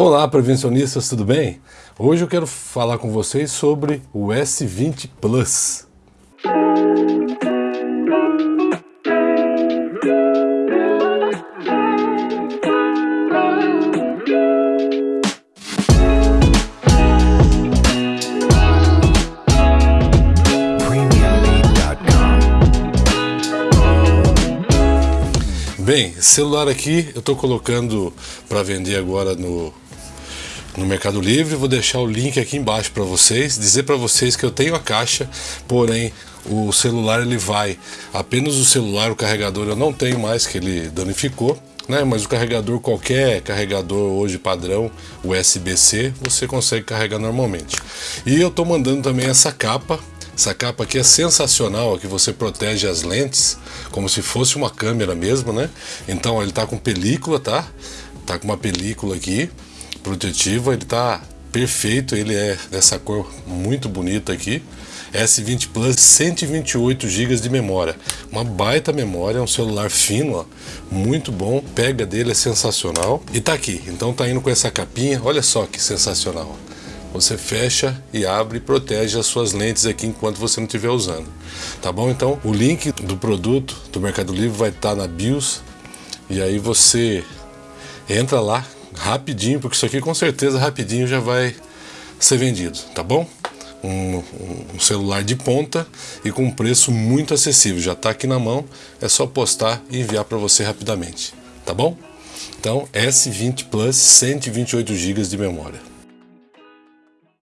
Olá prevencionistas, tudo bem? Hoje eu quero falar com vocês sobre o S20 Plus. Bem, celular aqui eu estou colocando para vender agora no no Mercado Livre. Vou deixar o link aqui embaixo para vocês, dizer para vocês que eu tenho a caixa, porém o celular ele vai apenas o celular, o carregador eu não tenho mais que ele danificou. Né, mas o carregador, qualquer carregador hoje padrão USB-C, você consegue carregar normalmente. E eu estou mandando também essa capa essa capa aqui é sensacional, que você protege as lentes como se fosse uma câmera mesmo, né? Então ele tá com película, tá? Tá com uma película aqui protetiva, ele tá perfeito, ele é dessa cor muito bonita aqui. S20 Plus 128 GB de memória, uma baita memória, um celular fino, ó, muito bom, pega dele é sensacional e tá aqui. Então tá indo com essa capinha, olha só que sensacional. Você fecha e abre e protege as suas lentes aqui enquanto você não estiver usando. Tá bom? Então o link do produto do Mercado Livre vai estar tá na BIOS e aí você entra lá, rapidinho, porque isso aqui com certeza rapidinho já vai ser vendido, tá bom? Um, um, celular de ponta e com um preço muito acessível. Já está aqui na mão, é só postar e enviar para você rapidamente, tá bom? Então, S20 Plus 128 GB de memória.